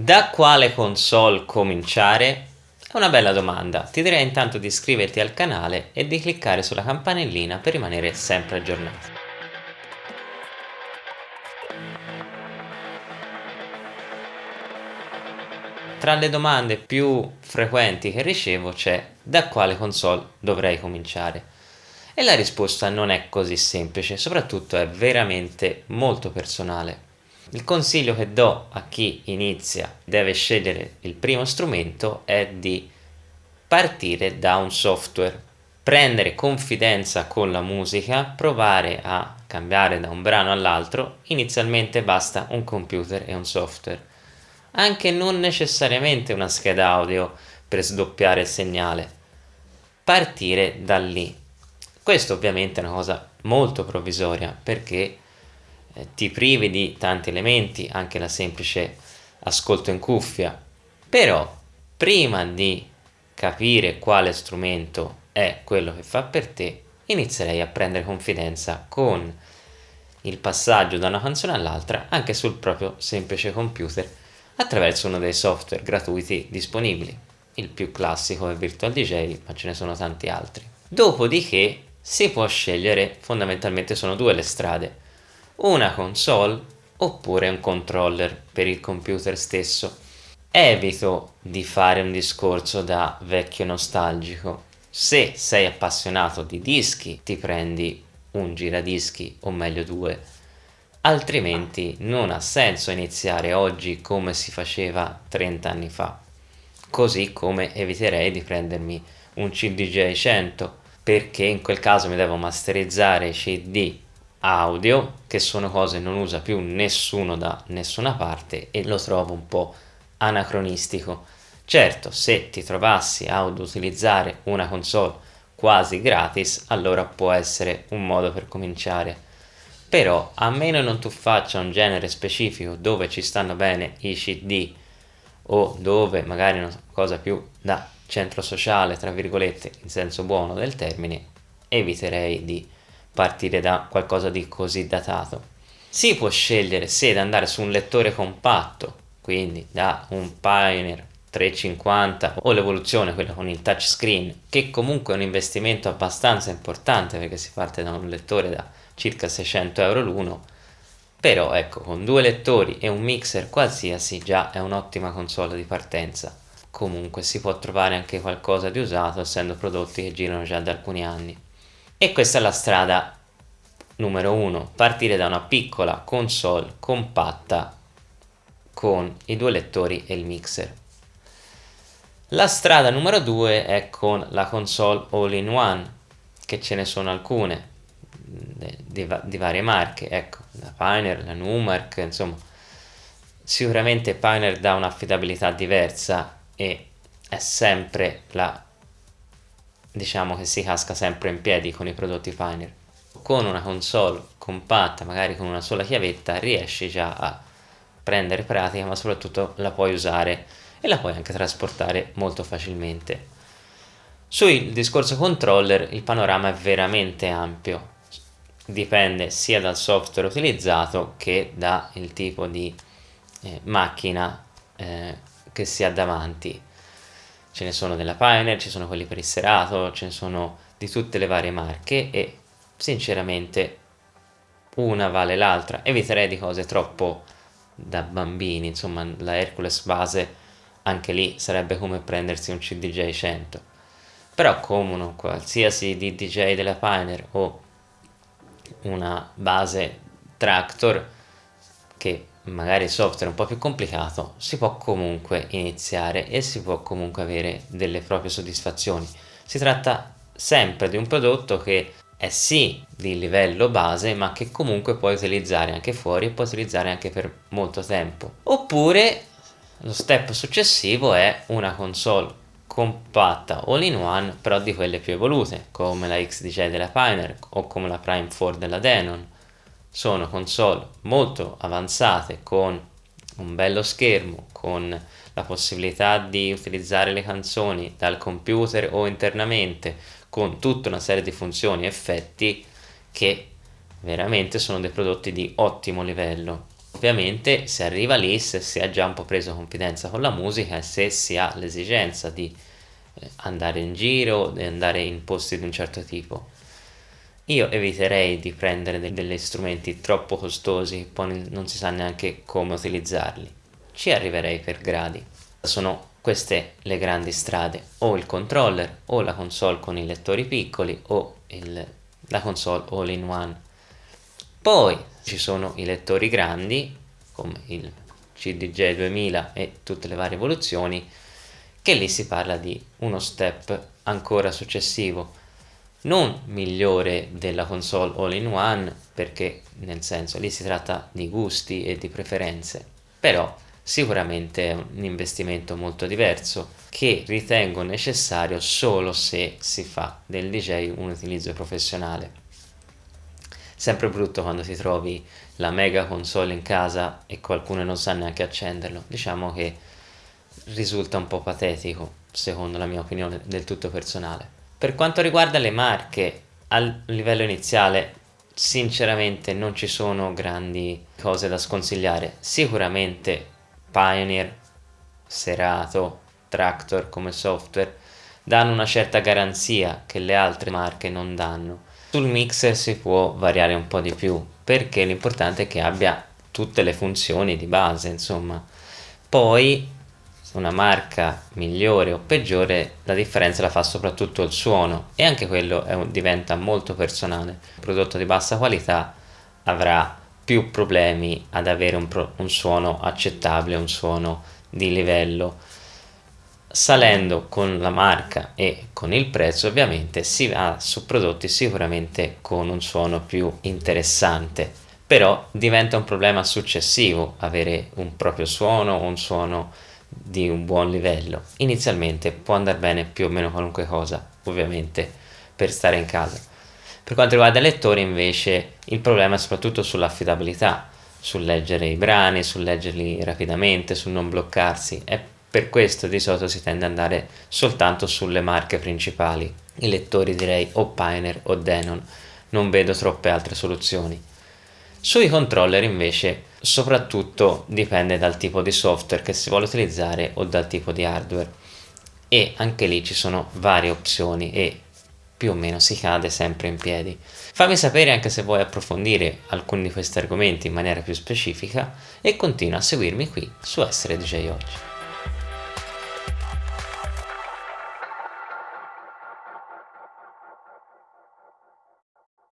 Da quale console cominciare? È una bella domanda, ti direi intanto di iscriverti al canale e di cliccare sulla campanellina per rimanere sempre aggiornato. Tra le domande più frequenti che ricevo c'è da quale console dovrei cominciare? E la risposta non è così semplice, soprattutto è veramente molto personale. Il consiglio che do a chi inizia deve scegliere il primo strumento è di partire da un software, prendere confidenza con la musica, provare a cambiare da un brano all'altro, inizialmente basta un computer e un software, anche non necessariamente una scheda audio per sdoppiare il segnale, partire da lì. Questo ovviamente è una cosa molto provvisoria perché ti privi di tanti elementi, anche la semplice ascolto in cuffia, però prima di capire quale strumento è quello che fa per te, inizierei a prendere confidenza con il passaggio da una canzone all'altra anche sul proprio semplice computer attraverso uno dei software gratuiti disponibili. Il più classico è Virtual DJ, ma ce ne sono tanti altri. Dopodiché si può scegliere, fondamentalmente sono due le strade, una console oppure un controller per il computer stesso. Evito di fare un discorso da vecchio nostalgico. Se sei appassionato di dischi ti prendi un giradischi o meglio due, altrimenti non ha senso iniziare oggi come si faceva 30 anni fa. Così come eviterei di prendermi un CDJ 100 perché in quel caso mi devo masterizzare i CD audio che sono cose non usa più nessuno da nessuna parte e lo trovo un po' anacronistico. Certo se ti trovassi ad utilizzare una console quasi gratis allora può essere un modo per cominciare. Però a meno non tu faccia un genere specifico dove ci stanno bene i cd o dove magari una cosa più da centro sociale tra virgolette in senso buono del termine eviterei di partire da qualcosa di così datato. Si può scegliere se da andare su un lettore compatto, quindi da un Pioneer 350 o l'evoluzione, quella con il touchscreen, che comunque è un investimento abbastanza importante perché si parte da un lettore da circa 600 euro l'uno, però ecco con due lettori e un mixer qualsiasi già è un'ottima console di partenza. Comunque si può trovare anche qualcosa di usato essendo prodotti che girano già da alcuni anni. E questa è la strada numero uno, partire da una piccola console compatta con i due lettori e il mixer. La strada numero due è con la console all-in-one, che ce ne sono alcune, di, di, varie marche, ecco, la Pioneer, la Numark, insomma, sicuramente Pioneer dà un'affidabilità diversa e è sempre la diciamo che si casca sempre in piedi con i prodotti Pioneer. Con una console compatta, magari con una sola chiavetta, riesci già a prendere pratica, ma soprattutto la puoi usare e la puoi anche trasportare molto facilmente. Sul discorso controller il panorama è veramente ampio, dipende sia dal software utilizzato che dal tipo di eh, macchina eh, che si ha davanti ce ne sono della Pioneer, ci sono quelli per il serato, ce ne sono di tutte le varie marche e sinceramente una vale l'altra, eviterei di cose troppo da bambini, insomma la Hercules base anche lì sarebbe come prendersi un CDJ 100 però come qualsiasi DJ della Pioneer o una base Tractor che magari il software è un po' più complicato, si può comunque iniziare e si può comunque avere delle proprie soddisfazioni. Si tratta sempre di un prodotto che è sì di livello base ma che comunque puoi utilizzare anche fuori e puoi utilizzare anche per molto tempo. Oppure lo step successivo è una console compatta all-in-one però di quelle più evolute come la XDJ della Pioneer o come la Prime 4 della Denon sono console molto avanzate con un bello schermo, con la possibilità di utilizzare le canzoni dal computer o internamente, con tutta una serie di funzioni e effetti che veramente sono dei prodotti di ottimo livello. Ovviamente si arriva lì se si è già un po' preso confidenza con la musica e se si ha l'esigenza di eh, andare in giro, di andare in posti di un certo tipo. Io eviterei di prendere degli strumenti troppo costosi, poi non si sa neanche come utilizzarli. Ci arriverei per gradi. Sono queste le grandi strade, o il controller, o la console con i lettori piccoli, o il, la console all-in-one. Poi ci sono i lettori grandi, come il CDJ 2000 e tutte le varie evoluzioni, che lì si parla di uno step ancora successivo, non migliore della console all-in-one perché nel senso lì si tratta di gusti e di preferenze però sicuramente è un investimento molto diverso che ritengo necessario solo se si fa del DJ un utilizzo professionale. Sempre brutto quando ti trovi la mega console in casa e qualcuno non sa neanche accenderlo. Diciamo che risulta un po' patetico secondo la mia opinione del tutto personale per quanto riguarda le marche, a livello iniziale sinceramente non ci sono grandi cose da sconsigliare. Sicuramente Pioneer, Serato, Tractor come software danno una certa garanzia che le altre marche non danno. Sul mixer si può variare un po' di più perché l'importante è che abbia tutte le funzioni di base insomma. Poi una marca migliore o peggiore la differenza la fa soprattutto il suono e anche quello un, diventa molto personale. Un prodotto di bassa qualità avrà più problemi ad avere un, pro, un suono accettabile un suono di livello. Salendo con la marca e con il prezzo ovviamente si va su prodotti sicuramente con un suono più interessante. Però diventa un problema successivo avere un proprio suono un suono di un buon livello. Inizialmente può andare bene più o meno qualunque cosa, ovviamente, per stare in casa. Per quanto riguarda i lettori invece il problema è soprattutto sull'affidabilità, sul leggere i brani, sul leggerli rapidamente, sul non bloccarsi e per questo di solito si tende ad andare soltanto sulle marche principali. I lettori direi o Pioneer o Denon, non vedo troppe altre soluzioni. Sui controller invece soprattutto dipende dal tipo di software che si vuole utilizzare o dal tipo di hardware e anche lì ci sono varie opzioni e più o meno si cade sempre in piedi. Fammi sapere anche se vuoi approfondire alcuni di questi argomenti in maniera più specifica e continua a seguirmi qui su Essere DJ Oggi.